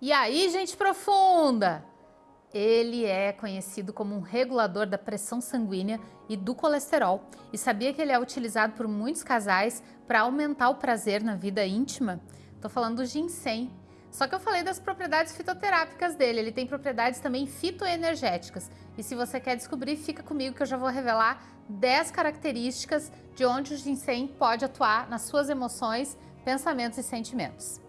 E aí, gente profunda? Ele é conhecido como um regulador da pressão sanguínea e do colesterol. E sabia que ele é utilizado por muitos casais para aumentar o prazer na vida íntima? Estou falando do ginseng. Só que eu falei das propriedades fitoterápicas dele, ele tem propriedades também fitoenergéticas. E se você quer descobrir, fica comigo que eu já vou revelar 10 características de onde o ginseng pode atuar nas suas emoções, pensamentos e sentimentos.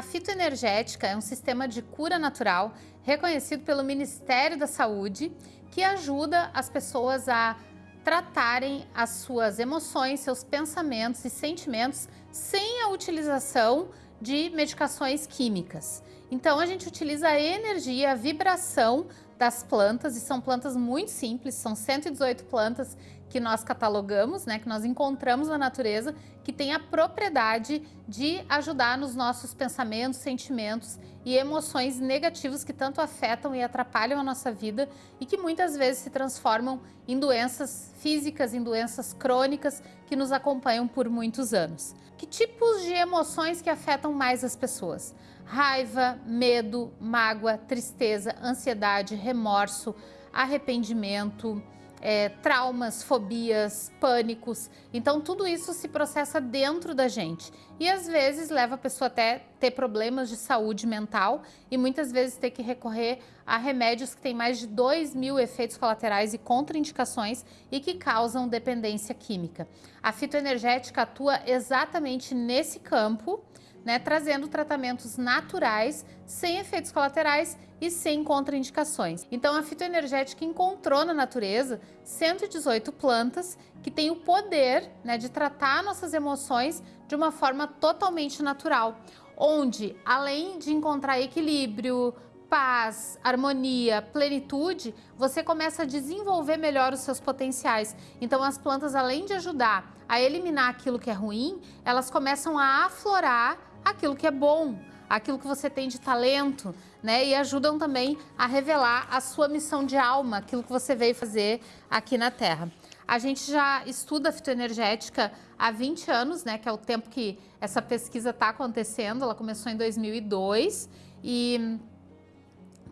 A fitoenergética é um sistema de cura natural reconhecido pelo Ministério da Saúde que ajuda as pessoas a tratarem as suas emoções, seus pensamentos e sentimentos sem a utilização de medicações químicas. Então a gente utiliza a energia, a vibração das plantas e são plantas muito simples, são 118 plantas que nós catalogamos, né, que nós encontramos na natureza, que tem a propriedade de ajudar nos nossos pensamentos, sentimentos e emoções negativos que tanto afetam e atrapalham a nossa vida e que muitas vezes se transformam em doenças físicas, em doenças crônicas que nos acompanham por muitos anos. Que tipos de emoções que afetam mais as pessoas? Raiva, medo, mágoa, tristeza, ansiedade, remorso, arrependimento, é, traumas, fobias, pânicos. Então tudo isso se processa dentro da gente e às vezes leva a pessoa até ter problemas de saúde mental e muitas vezes ter que recorrer a remédios que têm mais de 2 mil efeitos colaterais e contraindicações e que causam dependência química. A fitoenergética atua exatamente nesse campo né, trazendo tratamentos naturais, sem efeitos colaterais e sem contraindicações. Então a fitoenergética encontrou na natureza 118 plantas que têm o poder né, de tratar nossas emoções de uma forma totalmente natural, onde além de encontrar equilíbrio, paz, harmonia, plenitude, você começa a desenvolver melhor os seus potenciais. Então as plantas, além de ajudar a eliminar aquilo que é ruim, elas começam a aflorar aquilo que é bom, aquilo que você tem de talento, né? E ajudam também a revelar a sua missão de alma, aquilo que você veio fazer aqui na Terra. A gente já estuda fitoenergética há 20 anos, né? Que é o tempo que essa pesquisa está acontecendo. Ela começou em 2002 e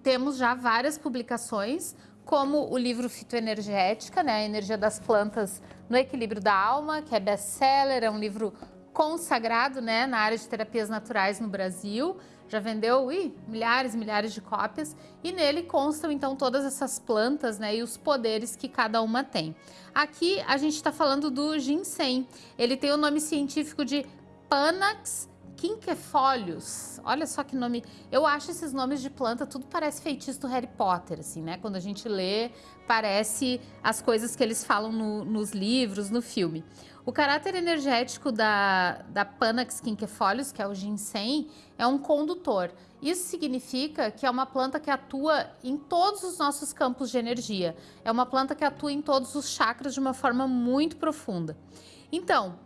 temos já várias publicações, como o livro Fitoenergética, né? A energia das plantas no equilíbrio da alma, que é best-seller, é um livro consagrado né, na área de terapias naturais no Brasil, já vendeu ui, milhares e milhares de cópias e nele constam então todas essas plantas né, e os poderes que cada uma tem. Aqui a gente está falando do ginseng, ele tem o nome científico de Panax quinquefólios. Olha só que nome. Eu acho esses nomes de planta, tudo parece feitiço do Harry Potter, assim, né? Quando a gente lê, parece as coisas que eles falam no, nos livros, no filme. O caráter energético da, da Panax quinquefolios, que é o ginseng, é um condutor. Isso significa que é uma planta que atua em todos os nossos campos de energia. É uma planta que atua em todos os chakras de uma forma muito profunda. Então,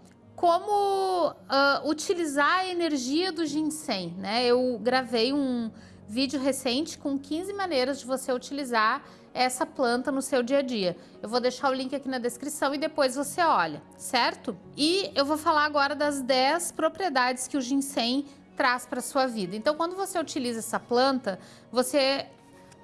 como uh, utilizar a energia do ginseng, né? Eu gravei um vídeo recente com 15 maneiras de você utilizar essa planta no seu dia a dia. Eu vou deixar o link aqui na descrição e depois você olha, certo? E eu vou falar agora das 10 propriedades que o ginseng traz para sua vida. Então, quando você utiliza essa planta, você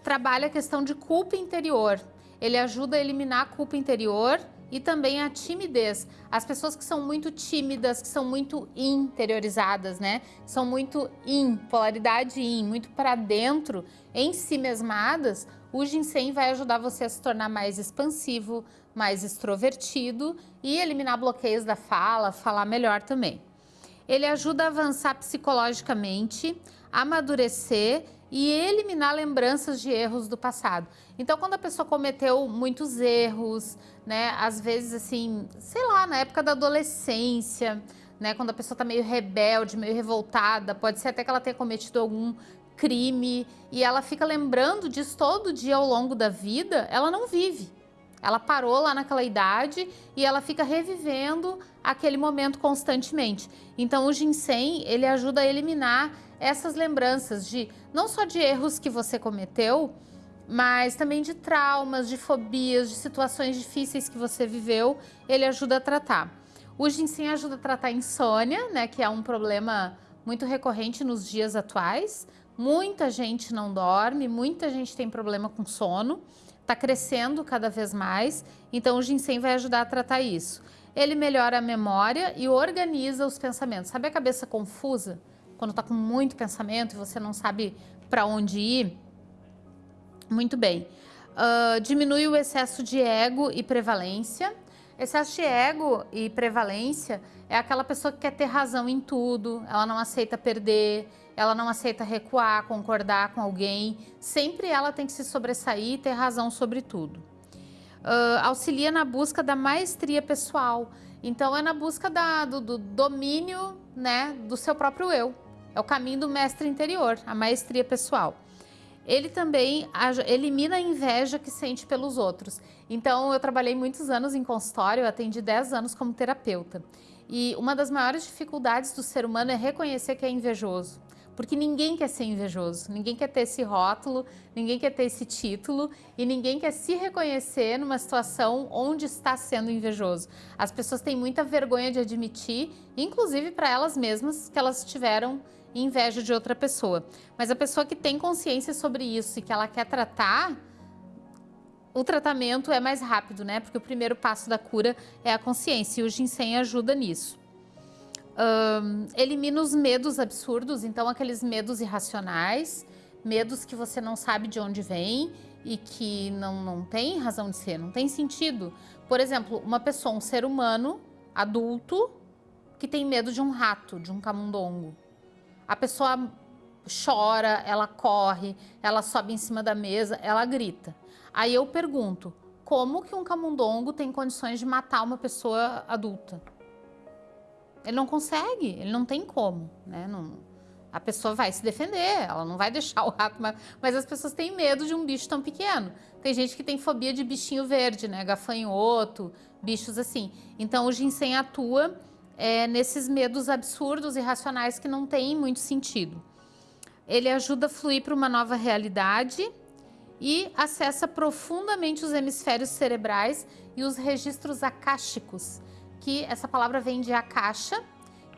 trabalha a questão de culpa interior. Ele ajuda a eliminar a culpa interior e também a timidez. As pessoas que são muito tímidas, que são muito interiorizadas, né? São muito in, polaridade in, muito para dentro, em si mesmadas, o ginseng vai ajudar você a se tornar mais expansivo, mais extrovertido e eliminar bloqueios da fala, falar melhor também. Ele ajuda a avançar psicologicamente, amadurecer e eliminar lembranças de erros do passado. Então, quando a pessoa cometeu muitos erros, né, às vezes assim, sei lá, na época da adolescência, né, quando a pessoa está meio rebelde, meio revoltada, pode ser até que ela tenha cometido algum crime e ela fica lembrando disso todo dia ao longo da vida, ela não vive. Ela parou lá naquela idade e ela fica revivendo aquele momento constantemente. Então o ginseng, ele ajuda a eliminar essas lembranças de não só de erros que você cometeu, mas também de traumas, de fobias, de situações difíceis que você viveu, ele ajuda a tratar. O ginseng ajuda a tratar insônia, né, que é um problema muito recorrente nos dias atuais. Muita gente não dorme, muita gente tem problema com sono, está crescendo cada vez mais, então o ginseng vai ajudar a tratar isso. Ele melhora a memória e organiza os pensamentos. Sabe a cabeça confusa? Quando está com muito pensamento e você não sabe para onde ir? Muito bem. Uh, diminui o excesso de ego e prevalência. Excesso de ego e prevalência é aquela pessoa que quer ter razão em tudo, ela não aceita perder, ela não aceita recuar, concordar com alguém. Sempre ela tem que se sobressair e ter razão sobre tudo. Uh, auxilia na busca da maestria pessoal. Então é na busca da, do, do domínio né, do seu próprio eu. É o caminho do mestre interior, a maestria pessoal ele também elimina a inveja que sente pelos outros. Então, eu trabalhei muitos anos em consultório, atendi 10 anos como terapeuta. E uma das maiores dificuldades do ser humano é reconhecer que é invejoso. Porque ninguém quer ser invejoso, ninguém quer ter esse rótulo, ninguém quer ter esse título e ninguém quer se reconhecer numa situação onde está sendo invejoso. As pessoas têm muita vergonha de admitir, inclusive para elas mesmas, que elas tiveram inveja de outra pessoa. Mas a pessoa que tem consciência sobre isso e que ela quer tratar, o tratamento é mais rápido, né? Porque o primeiro passo da cura é a consciência e o ginseng ajuda nisso. Um, elimina os medos absurdos, então aqueles medos irracionais, medos que você não sabe de onde vem e que não, não tem razão de ser, não tem sentido. Por exemplo, uma pessoa, um ser humano adulto, que tem medo de um rato, de um camundongo a pessoa chora, ela corre, ela sobe em cima da mesa, ela grita. Aí eu pergunto, como que um camundongo tem condições de matar uma pessoa adulta? Ele não consegue, ele não tem como, né? Não, a pessoa vai se defender, ela não vai deixar o rato, mas, mas, as pessoas têm medo de um bicho tão pequeno. Tem gente que tem fobia de bichinho verde, né? Gafanhoto, bichos assim. Então o ginseng atua é, nesses medos absurdos e racionais que não têm muito sentido. Ele ajuda a fluir para uma nova realidade e acessa profundamente os hemisférios cerebrais e os registros akáshicos, que essa palavra vem de akasha,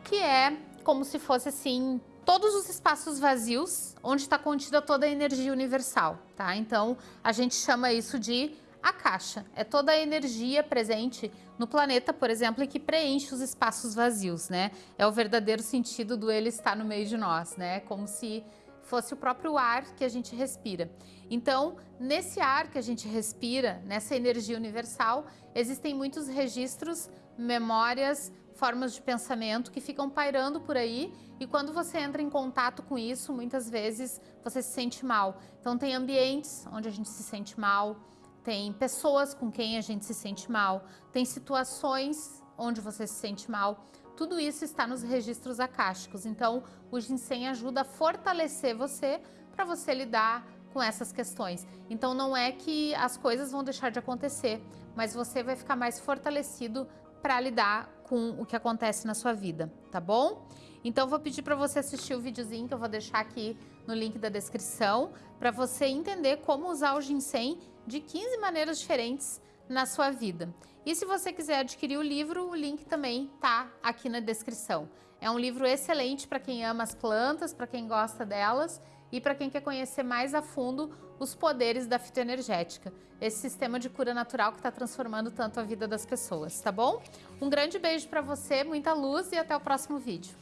que é como se fosse assim todos os espaços vazios onde está contida toda a energia universal, tá? Então a gente chama isso de a caixa é toda a energia presente no planeta, por exemplo, e que preenche os espaços vazios, né? É o verdadeiro sentido do ele estar no meio de nós, né? Como se fosse o próprio ar que a gente respira. Então, nesse ar que a gente respira, nessa energia universal, existem muitos registros, memórias, formas de pensamento que ficam pairando por aí e quando você entra em contato com isso, muitas vezes você se sente mal. Então, tem ambientes onde a gente se sente mal, tem pessoas com quem a gente se sente mal, tem situações onde você se sente mal. Tudo isso está nos registros acásticos. Então, o ginseng ajuda a fortalecer você para você lidar com essas questões. Então, não é que as coisas vão deixar de acontecer, mas você vai ficar mais fortalecido para lidar com o que acontece na sua vida, tá bom? Então, vou pedir para você assistir o videozinho que eu vou deixar aqui no link da descrição, para você entender como usar o ginseng de 15 maneiras diferentes na sua vida. E se você quiser adquirir o livro, o link também tá aqui na descrição. É um livro excelente para quem ama as plantas, para quem gosta delas e para quem quer conhecer mais a fundo os poderes da fitoenergética, esse sistema de cura natural que está transformando tanto a vida das pessoas, tá bom? Um grande beijo para você, muita luz e até o próximo vídeo.